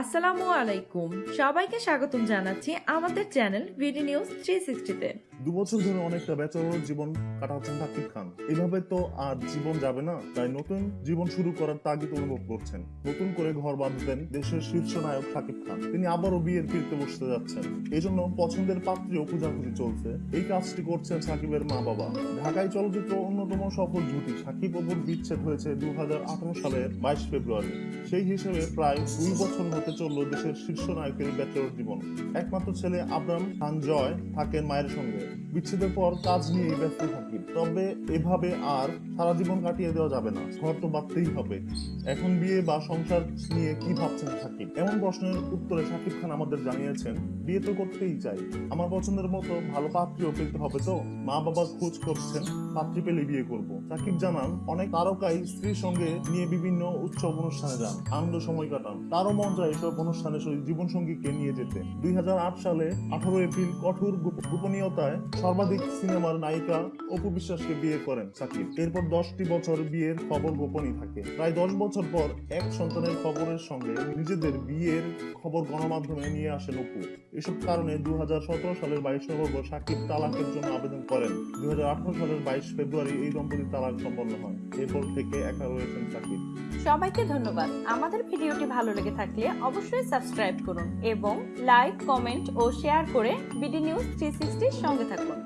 আসসালামু আলাইকুম। সবাইকে স্বাগতম জানাচ্ছি আমাদের channel B D news three সিক্সটিতে দু বছর ধরে অনেকটা বেচর জীবন কাটাচ্ছেন সাকিব খান। এভাবে তো আর জীবন যাবে না, তাই নতুন জীবন শুরু করার তাগিদ অনুভব করছেন। নতুন করে ঘর বাঁধবেন দেশের শীর্ষ নায়ক সাকিব খান। তিনি আবারও বিয়ের ফিরতে বসতে যাচ্ছেন। এই জন্য পছন্দের পাত্রীও খোঁজাখুঁজি চলছে। এই কাজটি করছেন সাকিবের মা বাবা ঢাকায় চলচ্চিত্র অন্যতম সফল জুটি সাকিব অপুর বিচ্ছেদ হয়েছে দু হাজার আঠারো সালের বাইশ ফেব্রুয়ারি। সেই হিসেবে প্রায় দুই বছর হতে চলল দেশের শীর্ষ নায়কের ব্যাচেলর জীবন। একমাত্র ছেলে আব্রাম খান জয় থাকেন মায়ের সঙ্গে। বিচ্ছেদের পর কাজ নিয়ে ব্যস্ত থাকি তবে এভাবে আর সারা জীবন কাটিয়ে দেওয়া যাবে না। ঘর তো বাঁধতেই হবে। এখন বিয়ে বা সংসার নিয়ে কি ভাবছেন সাকিব? এমন প্রশ্নের উত্তরে সাকিব খান আমাদের জানিয়েছেন, বিয়ে তো করতেই চাই। আমার পছন্দের মতো ভালো পাত্রীও পেতে হবে তো। মা বাবা খোঁজ করছেন, পাত্রী পেলে বিয়ে করব। সাকিব জানান, অনেক তারকাই স্ত্রীর সঙ্গে নিয়ে বিভিন্ন উৎসব অনুষ্ঠানে যান। আনন্দ সময় কাটান। তারও মন যায় এসব অনুষ্ঠানে জীবন সঙ্গীকে নিয়ে যেতে। দুই হাজার আট সালে আঠারো এপ্রিল কঠোর গোপনীয়তায় সর্বাধিক সিনেমার নায়িকা অপু বিশ্বাসকে বিয়ে করেন সাকিব। এরপর দশটি বছর বিয়ের খবর গোপনই থাকে। প্রায় দশ বছর পর এক সন্তানের খবরের সঙ্গে নিজেদের বিয়ের খবর গণমাধ্যমে নিয়ে আসেন অপু। এসব কারণে দুই হাজার সতেরো সালের বাইশ নভেম্বর সাকিব তালাকের জন্য আবেদন করেন। দুই হাজার আঠারো সালের বাইশ ফেব্রুয়ারি এই দম্পতির তালাক সম্পন্ন হয়। এরপর থেকে একা রয়েছেন সাকিব। সবাইকে ধন্যবাদ। আমাদের ভিডিওটি ভালো লেগে থাকলে অবশ্যই সাবস্ক্রাইব করুন এবং লাইক, কমেন্ট ও শেয়ার করে বিডি নিউজ থ্রি সঙ্গে থাকুন।